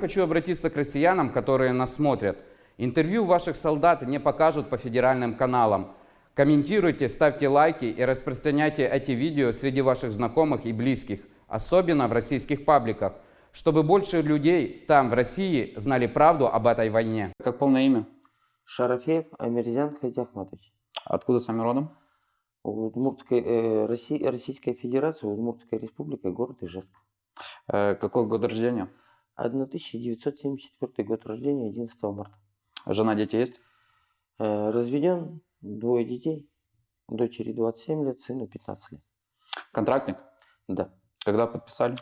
Хочу обратиться к россиянам, которые нас смотрят. Интервью ваших солдат не покажут по федеральным каналам. Комментируйте, ставьте лайки и распространяйте эти видео среди ваших знакомых и близких, особенно в российских пабликах, чтобы больше людей там, в России, знали правду об этой войне. Как полное имя? Шарафеев Амирзян Хадиахматович. Откуда сами родом? Удмуртская, э, Росси- Российская Федерация, Удмуртская Республика, город Ижевск. Э, какой год рождения? 1974 год рождения, 11 марта. Жена, дети есть? Э, разведен, двое детей, дочери 27 лет, сыну 15 лет. Контрактник? Да. Когда подписали?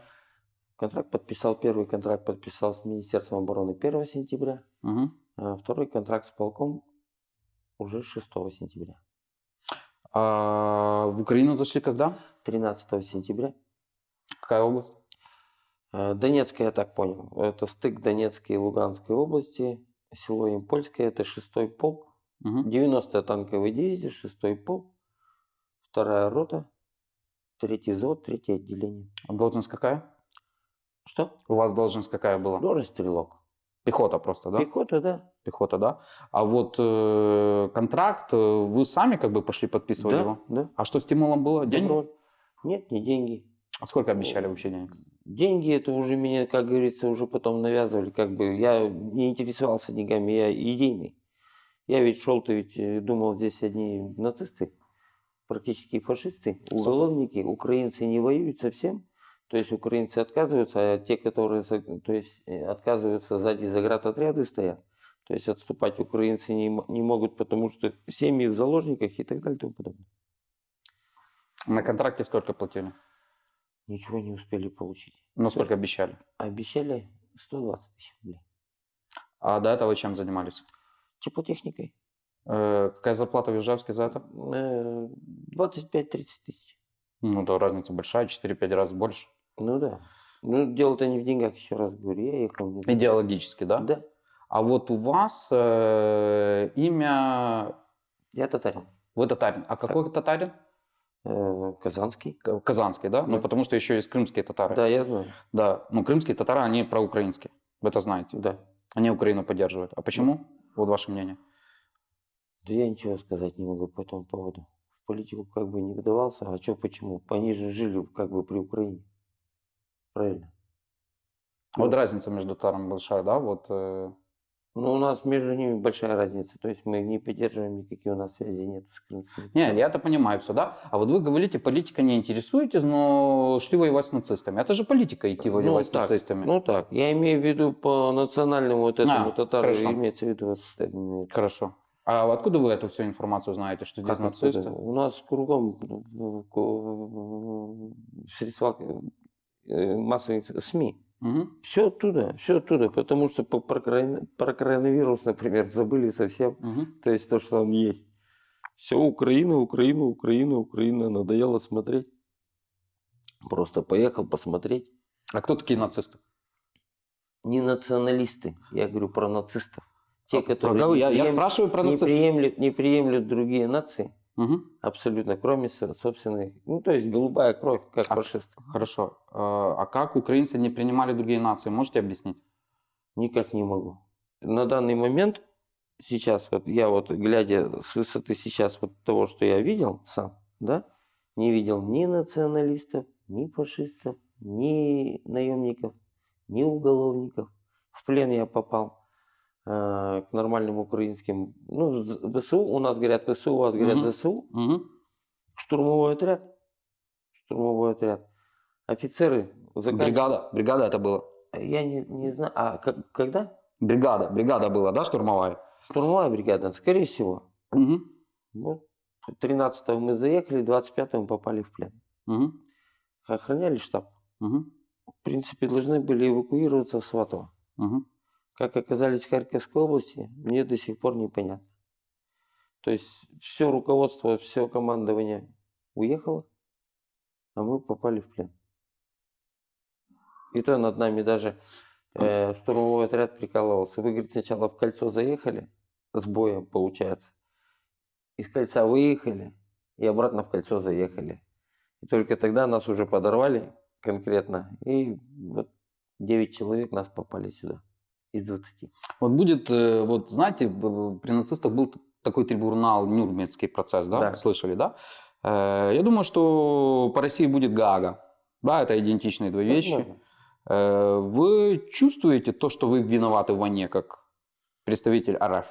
Контракт подписал, первый контракт подписал с Министерством обороны 1 сентября, Мгм. а второй контракт с полком уже 6 сентября. А в Украину зашли когда? 13 сентября. Какая область? Э, Донецкая, я так понял, это стык Донецкой и Луганской области, село Импольское, это 6 полк, Мгм. 90-я танковая дивизия, 6 полк, вторая рота, третий взвод, третье отделение. А Должность какая? Что? У вас должность какая была? Должность стрелок. Пехота просто, да? Пехота, да. Пехота, да? А вот э, контракт, э, вы сами как бы пошли подписывали да, его? да. А что стимулом было? Деньги? Нет, не деньги. А сколько обещали вообще денег? Деньги это уже меня, как говорится, уже потом навязывали. Как бы я не интересовался деньгами, я идейный. Я ведь шел-то ведь э, думал, здесь одни нацисты, практически фашисты, уголовники, украинцы не воюют совсем. То есть украинцы отказываются, а те, которые то есть, э, отказываются сзади заградотряды стоят. То есть отступать украинцы не, не могут, потому что семьи в заложниках и так далее и тому подобное. На контракте сколько платили? Ничего не успели получить. Ну, сколько обещали? Обещали 120 тысяч рублей. А до этого чем занимались? Теплотехникой. Э, какая зарплата в Ижевске за это? Э, 25-30 тысяч. Ну, да, разница большая, 4-5 раз больше. Ну да. Ну, дело-то не в деньгах, еще раз говорю. Я ехал не Идеологически, да? Да. А вот у вас э, имя... Я татарин. Вы татарин. А какой татарин? Э, Казанский. Казанский, да? Ну, Да. потому что еще есть крымские татары. Да, я знаю. Да, ну крымские татары, они проукраинские. Вы это знаете. Да. Они Украину поддерживают. А почему? Вот ваше мнение. Да я ничего сказать не могу по этому поводу. В политику как бы не вдавался. А что почему? Они же жили как бы при Украине. Правильно. Вот Ну. разница между татарами большая, да? Вот, э, Но у нас между ними большая разница. То есть мы не поддерживаем, никаких у нас связей нет с крымскими. Не, я это понимаю все, да? А вот вы говорите, политика не интересуетесь, но шли воевать с нацистами. Это же политика идти Ну, воевать с так, нацистами. Ну так, я имею в виду по национальному вот этому А, татару, хорошо. имеется в виду вот это, э, Хорошо. А откуда вы эту всю информацию знаете, что здесь Как нацисты? откуда? У нас кругом ну, в средствах э, массовых СМИ. Мгм. Все оттуда, все оттуда, потому что по- про, про коронавирус, например, забыли совсем. Мгм. То есть то, что он есть. Все Украина, Украина, Украина, Украина. Надоело смотреть. Просто поехал посмотреть. А кто такие нацисты? Не националисты, я говорю про нацистов. Те, которые Правда, не я, я спрашиваю про не нацистов. приемлют, не приемлют другие нации. Мгм. Абсолютно, кроме со- собственных. Ну, то есть голубая кровь, как А- фашисты. Хорошо. А а как украинцы не принимали другие нации? Можете объяснить? Никак не могу. На данный момент, сейчас, вот я вот глядя с высоты сейчас вот того, что я видел сам, да, не видел ни националистов, ни фашистов, ни наемников, ни уголовников. В плен я попал э, к нормальным украинским, ну, ВСУ, у нас говорят ВСУ, у вас говорят Мгм. ЗСУ, Мгм. штурмовой отряд, штурмовой отряд. Офицеры заканчивают. Бригада, бригада это было. Я не, не знаю, а как- когда? Бригада, бригада была, да, штурмовая? Штурмовая бригада, скорее всего. Мгм. Вот 13 мы заехали, 25 попали в плен. Мгм. Охраняли штаб. Мгм. В принципе, должны были эвакуироваться в Сватово. Мгм. Как оказались в Харьковской области, мне до сих пор непонятно. То есть все руководство, все командование уехало, а мы попали в плен. И то над нами даже э, штурмовой отряд прикалывался. Вы, говорит, сначала в кольцо заехали, с боем получается. Из кольца выехали и обратно в кольцо заехали. И только тогда нас уже подорвали конкретно. И вот 9 человек нас попали сюда. Из 20. Вот будет, э, вот знаете, при нацистах был такой трибунал, Нюрнбергский процесс, да? Да. Слышали, да? Э, Я думаю, что по России будет Гага. Да, это идентичные две вещи. Э, Вы чувствуете то, что вы виноваты в войне, как представитель РФ?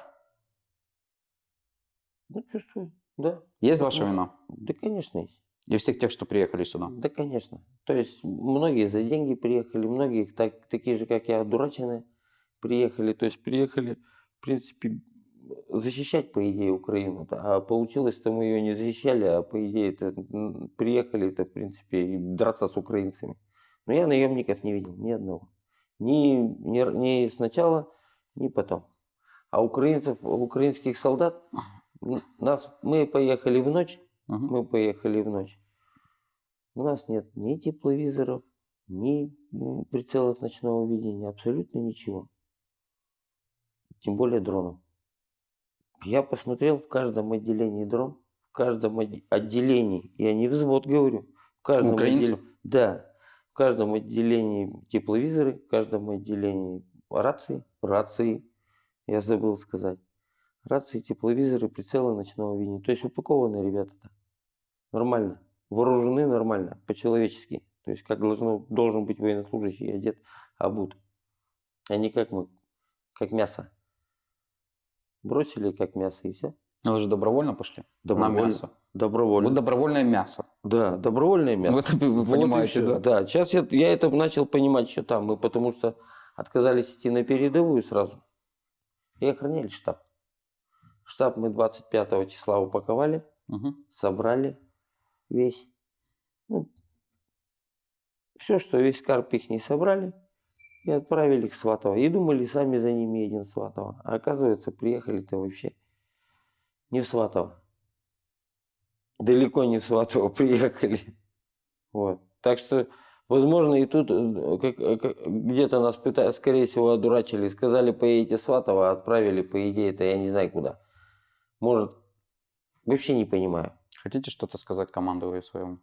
Ну, чувствую, да. Есть ваша Ну, вина? Да, конечно, есть. И всех тех, что приехали сюда? Да, конечно. То есть многие за деньги приехали, многие так, такие же, как я, дурачины приехали. То есть приехали, в принципе, защищать, по идее, Украину. А получилось, что мы ее не защищали, а по идее, это, м, приехали, это, в принципе, драться с украинцами. Но я наемников не видел, ни одного. Ни, ни, ни сначала, ни потом. А украинцев, украинских солдат, нас, мы поехали в ночь, Мгм. мы поехали в ночь. У нас нет ни тепловизоров, ни прицелов ночного видения, абсолютно ничего. Тем более дронов. Я посмотрел в каждом отделении дрон, в каждом отде- отделении, я не взвод говорю, в каждом Украинцев? отделе- да, в каждом отделении тепловизоры, в каждом отделении рации, рации, я забыл сказать. Рации, тепловизоры, прицелы ночного видения. То есть упакованы ребята-то. Нормально. Вооружены нормально, по-человечески. То есть как должно, должен быть военнослужащий одет, обут. А не как мы, как мясо. Бросили как мясо и все. Ну, Вы же добровольно пошли на мясо. Добровольно. Вы добровольное мясо. Да, добровольное мясо. Вот вы Вот понимаете, всё. да? сейчас я, я это начал понимать, что там. Мы потому что отказались идти на передовую сразу. И охраняли штаб. Штаб мы 25 числа упаковали, Мгм. собрали весь. Ну, все, что весь карп их не собрали, и отправили в Сватово. И думали, сами за ними едем в Сватово. А оказывается, приехали-то вообще не в Сватово. Далеко не в Сватово приехали. Вот. Так что, возможно, и тут э, э, где-то нас пытались, скорее всего, одурачили. Сказали, поедете в Сватово, а отправили, по идее, это я не знаю куда. Может, вообще не понимаю. Хотите что-то сказать командую своему?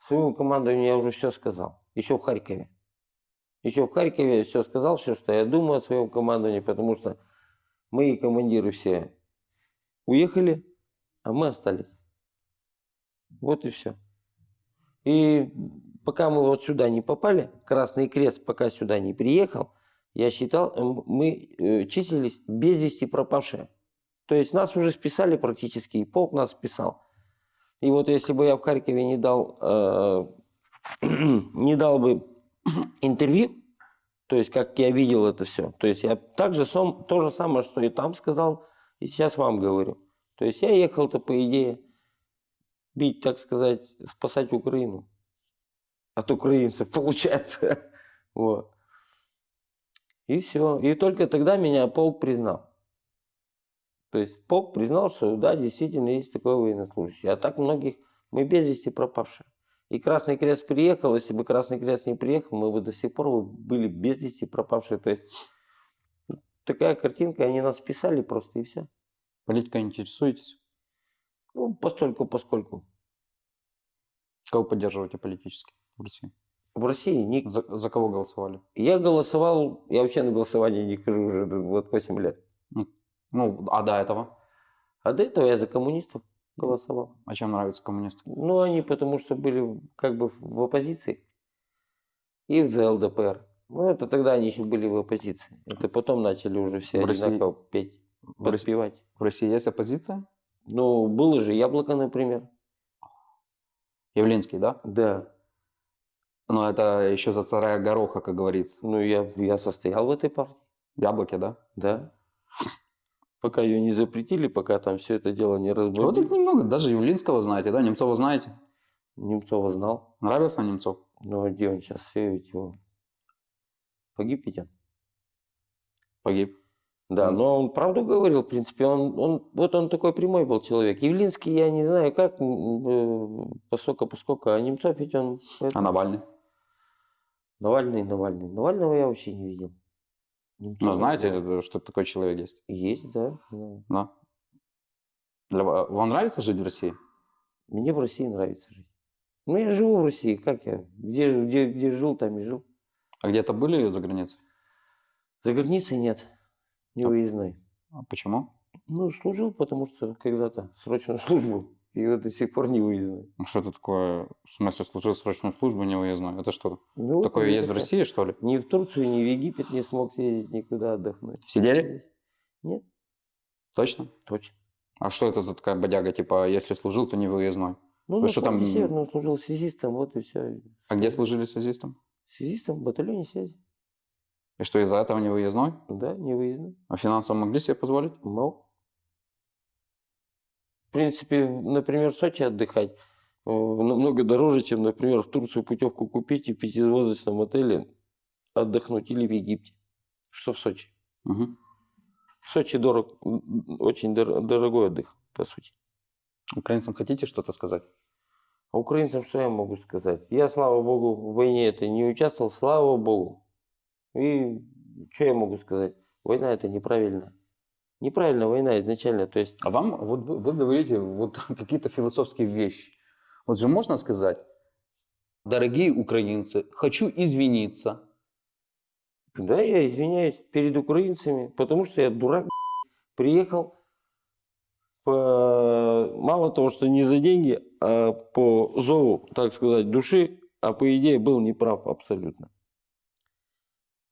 Своему командованию я уже все сказал. Еще в Харькове. Еще в Харькове все сказал, все, что я думаю о своем командовании, потому что мои командиры все уехали, а мы остались. Вот и все. И пока мы вот сюда не попали, Красный Крест пока сюда не приехал, я считал, мы э, числились без вести пропавшие. То есть нас уже списали практически, и полк нас списал. И вот если бы я в Харькове не дал, э, не дал бы интервью, то есть как я видел это все, то есть я также сам, то же самое, что и там сказал, и сейчас вам говорю. То есть я ехал-то по идее бить, так сказать, спасать Украину от украинцев, получается. Вот. И все. И только тогда меня полк признал. То есть полк признал, что да, действительно есть такой военнослужащий. А так многих мы без вести пропавшие. И Красный Крест приехал, если бы Красный Крест не приехал, мы бы до сих пор были без вести пропавшие. То есть такая картинка, они нас списали просто и все. Политикой интересуетесь? Ну, постольку, поскольку. Кого поддерживаете политически в России? В России ни- За, за кого голосовали? я голосовал, я вообще на голосование не хожу уже вот 8 лет. Ну, а до этого? А до этого я за коммунистов голосовал. А чем нравятся коммунисты? Ну, они потому что были как бы в оппозиции. И за ЛДПР. Ну, это тогда они еще были в оппозиции. Это потом начали уже все В России- одинаково петь, В России, подпевать. в России есть оппозиция? Ну, было же яблоко, например. Явлинский, да? Да. Но это еще за царя Гороха, как говорится. Ну, я, я состоял в этой партии. Яблоки, да? Да. Пока ее не запретили, пока там все это дело не Вот их разбавили. немного. Даже Явлинского знаете, да? Немцова знаете? Немцова знал. Нравился Немцов? Но где он сейчас? Все ведь его... Погиб он. Погиб. Да, но он правду говорил, в принципе, он, он, вот он такой прямой был человек. Явлинский, я не знаю, как, э, поскольку, поскольку, а Немцов ведь он... А Навальный? Навальный, Навальный. Навального я вообще не видел. Немцова Ну, знаете, знаю. что такой человек есть? Есть, да. Да. Для ва- Вам нравится жить в России? Мне в России нравится жить. Ну, я живу в России, как я? Где, где, где жил, там и жил. А где-то были за границей? За границей нет, не А- выездной. А Почему? Ну, служил, потому что когда-то срочную службу, и вот до сих пор не выездной. Ну, Что это такое? В смысле, служил срочную службу, не выездной? Это что? Ну, Такое есть в такая. России, что ли? Ни в Турцию, ни в Египет не смог съездить, никуда отдохнуть. Сидели? Нет, Точно? точно. А что это за такая бодяга? Типа, если служил, то не выездной. Ну, Вы на что там- Северном служил связистом, вот и все. А где служили связистом? Связистом в батальоне связи. И что, из-за этого не выездной? Да, не выездной. А финансово могли себе позволить? Мог. В принципе, например, в Сочи отдыхать э, намного дороже, чем, например, в Турцию путевку купить и в пятизвездочном отеле отдохнуть или в Египте. Что в Сочи? Мгм. В Сочи дорог, очень дор- дорогой отдых, по сути. Украинцам хотите что-то сказать? А украинцам что я могу сказать? Я, слава богу, в войне это не участвовал, слава богу. И что я могу сказать? Война это неправильно. Неправильная война изначально. То есть А вам, вот вы, говорите вот какие-то философские вещи. Вот же можно сказать, дорогие украинцы, хочу извиниться. Да, я извиняюсь перед украинцами, потому что я дурак, приехал по... мало того, что не за деньги, а по зову, так сказать, души, а по идее был неправ абсолютно.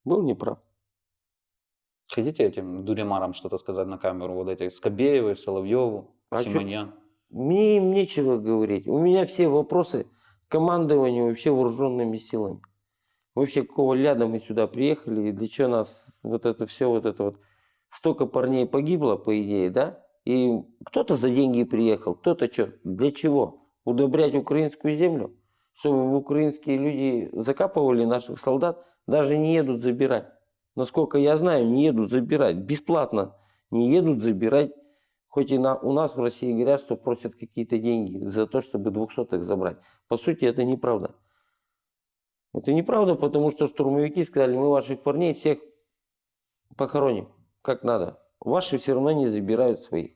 Был неправ. Хотите этим дуремарам что-то сказать на камеру? Вот эти Скобеевы, Соловьеву, А Симоньян. Мне им нечего говорить. У меня все вопросы к командованию вообще вооруженными силами. Вообще, какого ляда мы сюда приехали, и для чего нас вот это все, вот это вот, столько парней погибло, по идее, да? И кто-то за деньги приехал, кто-то что, для чего? Удобрять украинскую землю? Чтобы украинские люди закапывали наших солдат, даже не едут забирать. Насколько я знаю, не едут забирать. Бесплатно не едут забирать Хоть и на, у нас в России говорят, что просят какие-то деньги за то, чтобы двухсотых забрать. По сути, это неправда. Это неправда, потому что штурмовики сказали, мы ваших парней всех похороним, как надо. Ваши все равно не забирают своих.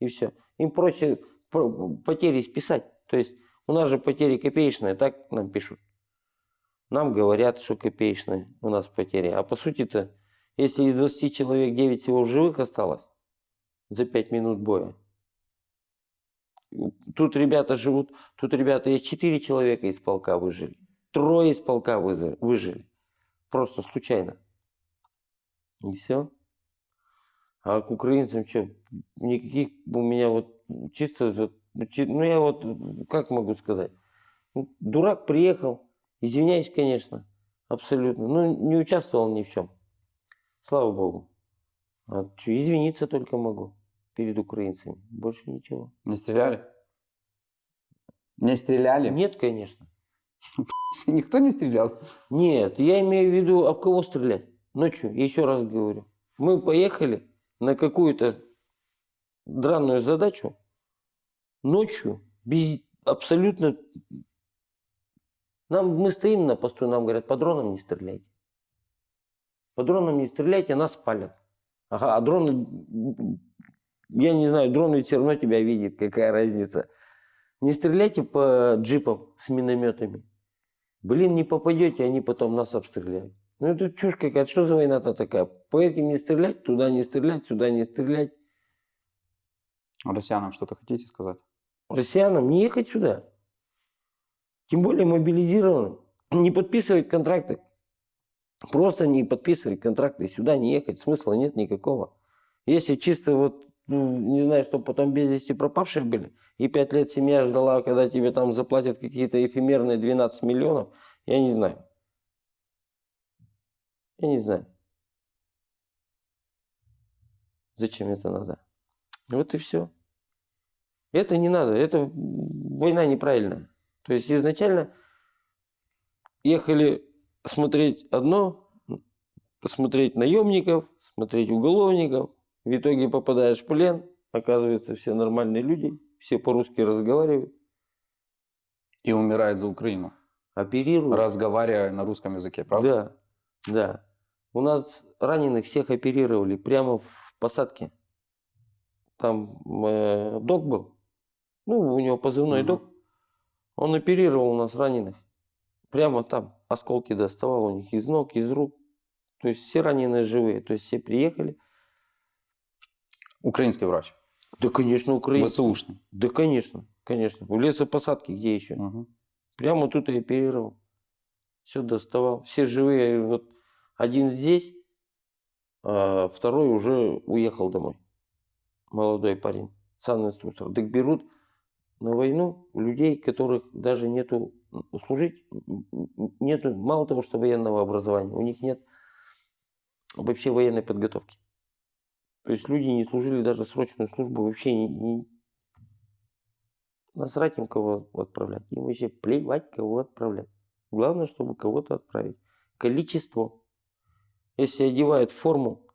И все. Им проще про- потери списать. То есть у нас же потери копеечные, так нам пишут. Нам говорят, что копеечные у нас потери. А по сути-то, если из 20 человек 9 всего в живых осталось, за 5 минут боя. Тут ребята живут, тут ребята есть 4 человека из полка выжили. Трое из полка выжили. Просто случайно. И все. А к украинцам что? Никаких у меня вот чисто, ну, ну я вот, как могу сказать? Ну, Дурак приехал, извиняюсь, конечно, абсолютно. Ну, не участвовал ни в чем. Слава богу. А что, извиниться только могу перед украинцами. Больше ничего. Не стреляли? Не стреляли? Нет, конечно. Никто не стрелял. Нет, я имею в виду, об кого стрелять. Ночью, еще раз говорю. Мы поехали на какую-то драную задачу ночью, без абсолютно... Нам, мы стоим на посту, нам говорят, по дронам не стреляйте. По дронам не стреляйте, нас спалят. Ага, а дроны... Я не знаю, дрон ведь все равно тебя видит, какая разница. Не стреляйте по джипам с минометами. Блин, не попадете, они потом нас обстреляют. Ну это чушь какая-то, что за война-то такая? По этим не стрелять, туда не стрелять, сюда не стрелять. Россиянам что-то хотите сказать? Россиянам не ехать сюда. Тем более мобилизированным. Не подписывать контракты. Просто не подписывать контракты. Сюда не ехать. Смысла нет никакого. Если чисто вот, ну, не знаю, чтобы потом без вести пропавшие были, и пять лет семья ждала, когда тебе там заплатят какие-то эфемерные 12 миллионов, я не знаю. Я не знаю. Зачем это надо? Вот и все. Это не надо, это война неправильная. То есть изначально ехали смотреть одно, смотреть наемников, смотреть уголовников. В итоге попадаешь в плен, оказывается, все нормальные люди, все по-русски разговаривают, И умирает за Украину, оперируют. разговаривая на русском языке, правда? Да, да. У нас раненых всех оперировали прямо в посадке. Там э, док был. Ну, у него позывной Мгм. док. Он оперировал у нас раненых. Прямо там. Осколки доставал у них из ног, из рук. То есть все раненые живые. То есть все приехали. Украинский врач. Да, конечно, Украина. ВСУшный. Да, конечно, конечно. В лесопосадке где еще? Мгм. Прямо тут и оперировал. Все доставал. Все живые. Вот один здесь, а второй уже уехал домой. Молодой парень, инструктор. Так берут на войну людей, которых даже нету служить, нету, мало того, что военного образования, у них нет вообще военной подготовки. То есть люди не служили даже срочную службу, вообще не, не- насрать им кого отправлять. Им вообще плевать, кого отправлять. Главное, чтобы кого-то отправить. Количество. Если одевают форму,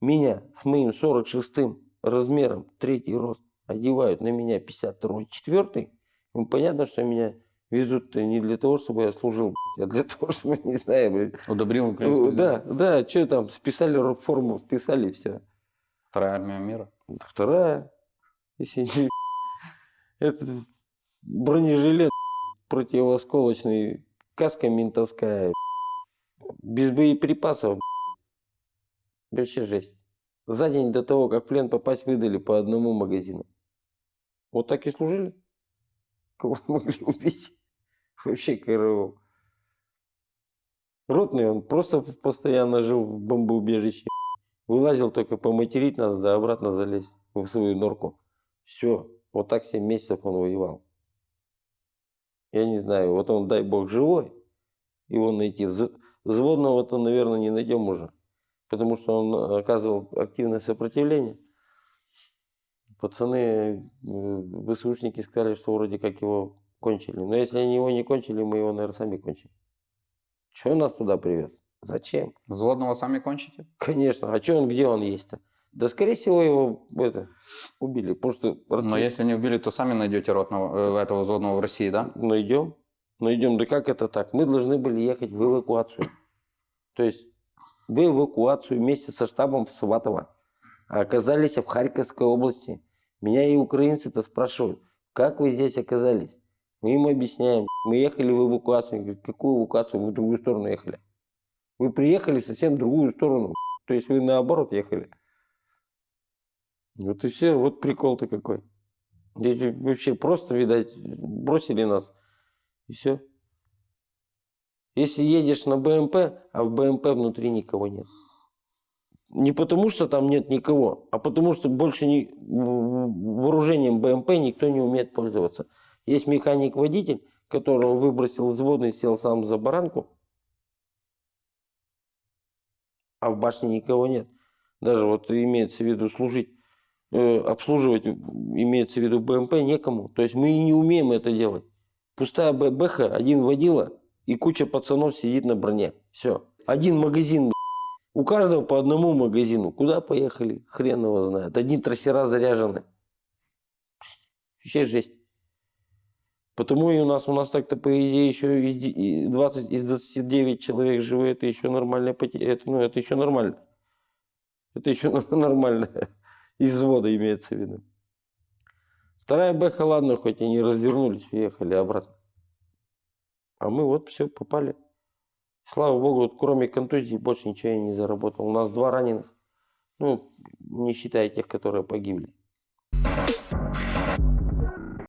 меня с моим 46-м размером, третий рост, одевают на меня 52-й, 4 ну, понятно, что меня везут не для того, чтобы я служил, а для того, чтобы, не знаю, блядь, Удобрил украинскую ну, да, да, что там, списали форму, списали, все. Вторая армия мира. Вторая, если не... Это бронежилет противоосколочный, каска ментовская, без боеприпасов. Вообще жесть. За день до того, как в плен попасть, выдали по одному магазину. Вот так и служили. Кого могли убить. Вообще КРО. Ротный, он просто постоянно жил в бомбоубежище. Вылазил только поматерить нас, да обратно залезть в свою норку. Все. Вот так 7 месяцев он воевал. Я не знаю, вот он, дай бог, живой, его найти. Вз- Взводного-то, наверное, не найдем уже, потому что он оказывал активное сопротивление. Пацаны, э, ВСУшники сказали, что вроде как его кончили. Но если они его не кончили, мы его, наверное, сами кончим. Чего он нас туда привез? Зачем? Взводного сами кончите? Конечно. А что он, где он есть-то? Да, скорее всего, его это, убили. Просто Но расстреляли. если не убили, то сами найдете ротного, э, этого взводного в России, да? Найдем. Найдем. Да как это так? Мы должны были ехать в эвакуацию. То есть в эвакуацию вместе со штабом в Сватово. А оказались в Харьковской области. Меня и украинцы-то спрашивают, как вы здесь оказались? Мы им объясняем. Мы ехали в эвакуацию. Они какую эвакуацию? Вы в другую сторону ехали. Вы приехали совсем другую сторону. То есть вы наоборот ехали. Вот и все. Вот прикол-то какой. Здесь вообще просто, видать, бросили нас. И все. Если едешь на БМП, а в БМП внутри никого нет. Не потому, что там нет никого, а потому, что больше не, вооружением БМП никто не умеет пользоваться. Есть механик-водитель, которого выбросил взводный, сел сам за баранку, а в башне никого нет. Даже вот имеется в виду служить, э, обслуживать, имеется в виду БМП некому. То есть мы и не умеем это делать. Пустая Б- бэха, один водила и куча пацанов сидит на броне. Все. Один магазин. У каждого по одному магазину. Куда поехали? Хрен его знает. Одни трассера заряжены. Вообще жесть. Потому и у нас, у нас так-то, по идее, еще из де- и 20, из 29 человек живые, это еще нормальная потеря. Это, ну, это еще нормально. Это еще нормально. Из взвода имеется в виду. Вторая бэха, ладно, хоть они развернулись, уехали обратно. А мы вот все, попали. Слава богу, вот кроме контузии больше ничего я не заработал. У нас два раненых. Ну, не считая тех, которые погибли.